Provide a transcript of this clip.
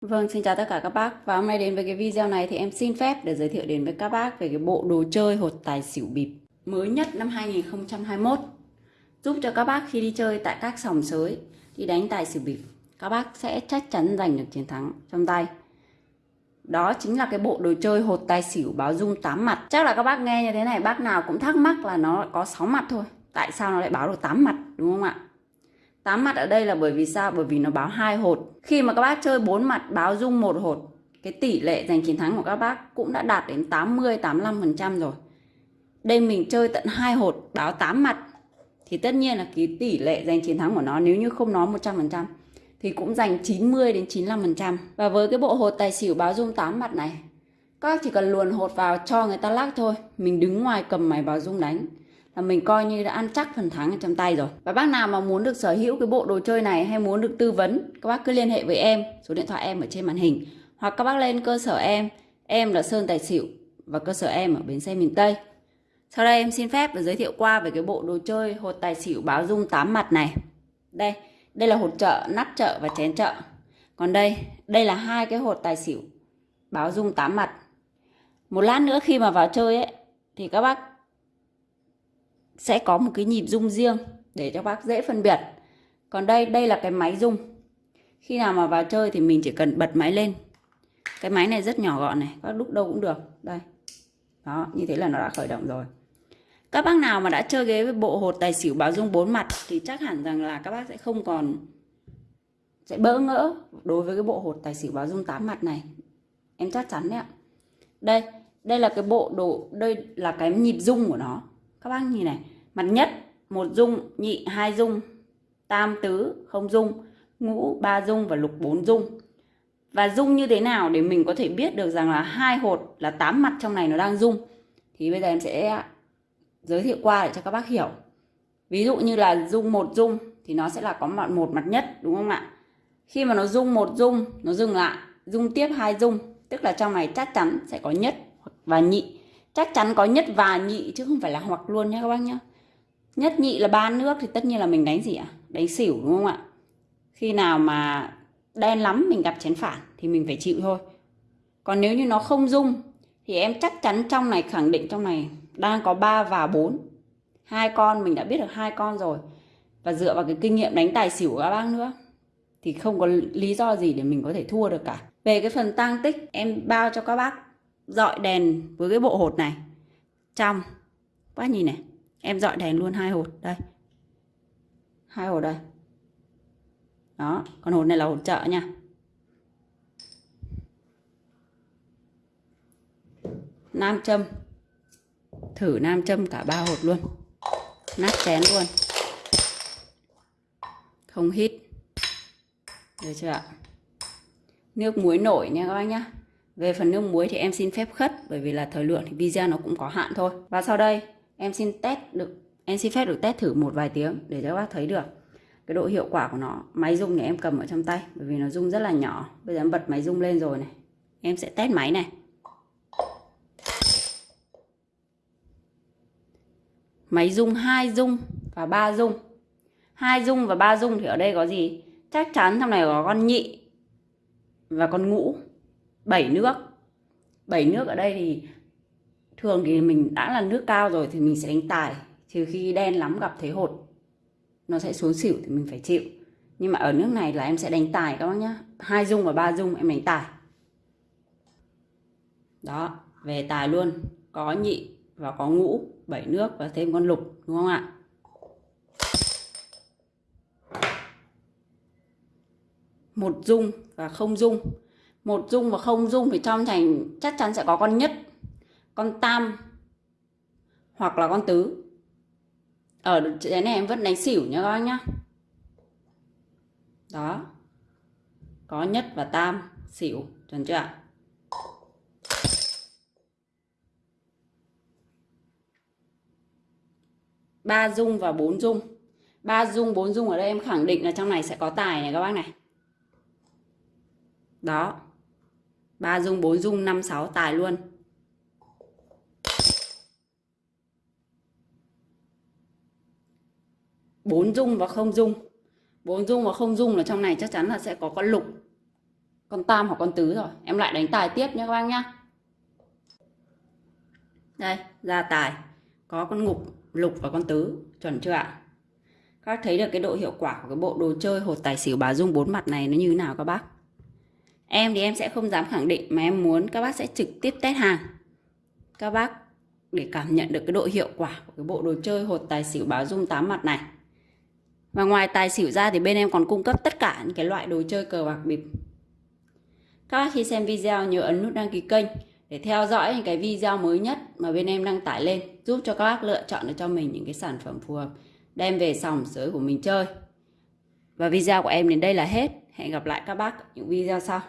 Vâng, xin chào tất cả các bác. Và hôm nay đến với cái video này thì em xin phép để giới thiệu đến với các bác về cái bộ đồ chơi hột tài xỉu bịp mới nhất năm 2021 giúp cho các bác khi đi chơi tại các sòng sới đi đánh tài xỉu bịp các bác sẽ chắc chắn giành được chiến thắng trong tay. Đó chính là cái bộ đồ chơi hột tài xỉu báo dung 8 mặt. Chắc là các bác nghe như thế này bác nào cũng thắc mắc là nó có 6 mặt thôi. Tại sao nó lại báo được 8 mặt đúng không ạ? Tám mặt ở đây là bởi vì sao? Bởi vì nó báo hai hột. Khi mà các bác chơi bốn mặt, báo dung một hột, cái tỷ lệ giành chiến thắng của các bác cũng đã đạt đến 80 85 phần trăm rồi. Đây mình chơi tận hai hột, báo 8 mặt, thì tất nhiên là cái tỷ lệ giành chiến thắng của nó nếu như không nó 100 phần trăm, thì cũng giành 90 đến 95 phần trăm. Và với cái bộ hột tài xỉu báo dung 8 mặt này, các chỉ cần luồn hột vào cho người ta lắc thôi, mình đứng ngoài cầm máy báo dung đánh là mình coi như đã ăn chắc phần thắng ở trong tay rồi. Và bác nào mà muốn được sở hữu cái bộ đồ chơi này hay muốn được tư vấn, các bác cứ liên hệ với em. Số điện thoại em ở trên màn hình. Hoặc các bác lên cơ sở em. Em là Sơn Tài Xỉu và cơ sở em ở bến xe miền Tây. Sau đây em xin phép được giới thiệu qua về cái bộ đồ chơi hột tài xỉu báo dung 8 mặt này. Đây đây là hột trợ, nắp trợ và chén trợ. Còn đây đây là hai cái hột tài xỉu báo dung 8 mặt. Một lát nữa khi mà vào chơi ấy, thì các bác sẽ có một cái nhịp rung riêng để cho bác dễ phân biệt. Còn đây đây là cái máy rung. Khi nào mà vào chơi thì mình chỉ cần bật máy lên. Cái máy này rất nhỏ gọn này các lúc đâu cũng được. Đây. Đó, như thế là nó đã khởi động rồi. Các bác nào mà đã chơi ghế với bộ hột tài xỉu báo dung bốn mặt thì chắc hẳn rằng là các bác sẽ không còn, sẽ bỡ ngỡ đối với cái bộ hột tài xỉu báo dung tám mặt này. Em chắc chắn đấy ạ. Đây đây là cái bộ đồ, đây là cái nhịp dung của nó các bác nhìn này, mặt nhất một dung, nhị hai dung, tam tứ không dung, ngũ ba dung và lục bốn dung. Và dung như thế nào để mình có thể biết được rằng là hai hột là tám mặt trong này nó đang dung? Thì bây giờ em sẽ giới thiệu qua để cho các bác hiểu. Ví dụ như là dung một dung thì nó sẽ là có mặt một mặt nhất, đúng không ạ? Khi mà nó dung một dung, nó dừng lại, dung tiếp hai dung, tức là trong này chắc chắn sẽ có nhất và nhị chắc chắn có nhất và nhị chứ không phải là hoặc luôn nhé các bác nhé nhất nhị là ba nước thì tất nhiên là mình đánh gì ạ? Đánh xỉu đúng không ạ? Khi nào mà đen lắm mình gặp chén phản thì mình phải chịu thôi. Còn nếu như nó không dung thì em chắc chắn trong này, khẳng định trong này đang có 3 và 4 hai con, mình đã biết được hai con rồi. Và dựa vào cái kinh nghiệm đánh tài xỉu của các bác nữa thì không có lý do gì để mình có thể thua được cả. Về cái phần tăng tích, em bao cho các bác dọi đèn với cái bộ hột này. Trong quá nhìn này, em dọi đèn luôn hai hột, đây. Hai hột đây. Đó còn hột này là hột chợ nha. Nam châm. Thử nam châm cả ba hột luôn. Nát chén luôn. Không hít. Được chưa ạ? Nước muối nổi nha các bác nhá về phần nước muối thì em xin phép khất, bởi vì là thời lượng thì video nó cũng có hạn thôi. Và sau đây, em xin test được, em xin phép được test thử một vài tiếng để cho các bác thấy được cái độ hiệu quả của nó. Máy rung này em cầm ở trong tay, bởi vì nó rung rất là nhỏ. Bây giờ em bật máy rung lên rồi này. Em sẽ test máy này. Máy rung hai rung và ba rung. Hai rung và ba rung thì ở đây có gì? Chắc chắn trong này có con nhị và con ngũ 7 nước. 7 nước ở đây thì thường thì mình đã là nước cao rồi thì mình sẽ đánh tài, trừ khi đen lắm gặp thế hột. Nó sẽ xuống xỉu thì mình phải chịu. Nhưng mà ở nước này là em sẽ đánh tài các bác nhá. Hai dung và ba dung em đánh tài. Đó, về tài luôn. Có nhị và có ngũ, bảy nước và thêm con lục, đúng không ạ? Một dung và không dung một dung và không dung thì trong thành chắc chắn sẽ có con nhất, con tam, hoặc là con tứ. Ở cái này em vẫn đánh xỉu nhá các bác nhá. Đó. Có nhất và tam, xỉu, chuẩn chưa ạ? Ba dung và bốn dung. Ba dung, bốn dung ở đây em khẳng định là trong này sẽ có tài này các bác này. Đó ba dung, bốn dung, năm sáu tài luôn. Bốn dung và không dung. Bốn dung và không dung là trong này chắc chắn là sẽ có con lục, con tam hoặc con tứ rồi. Em lại đánh tài tiếp nhé các bác nhá. Đây, ra tài. Có con ngục, lục và con tứ. Chuẩn chưa ạ? Các bác thấy được cái độ hiệu quả của cái bộ đồ chơi hột tài xỉu bà dung bốn mặt này nó như thế nào các bác? Em thì em sẽ không dám khẳng định mà em muốn các bác sẽ trực tiếp test hàng các bác để cảm nhận được cái độ hiệu quả của cái bộ đồ chơi hột tài xỉu báo dung 8 mặt này. Và ngoài tài xỉu ra thì bên em còn cung cấp tất cả những cái loại đồ chơi cờ bạc bịp. Các bác khi xem video nhớ ấn nút đăng ký kênh để theo dõi những cái video mới nhất mà bên em đăng tải lên, giúp cho các bác lựa chọn được cho mình những cái sản phẩm phù hợp, đem về sòng sới của mình chơi. Và video của em đến đây là hết. Hẹn gặp lại các bác ở những video sau.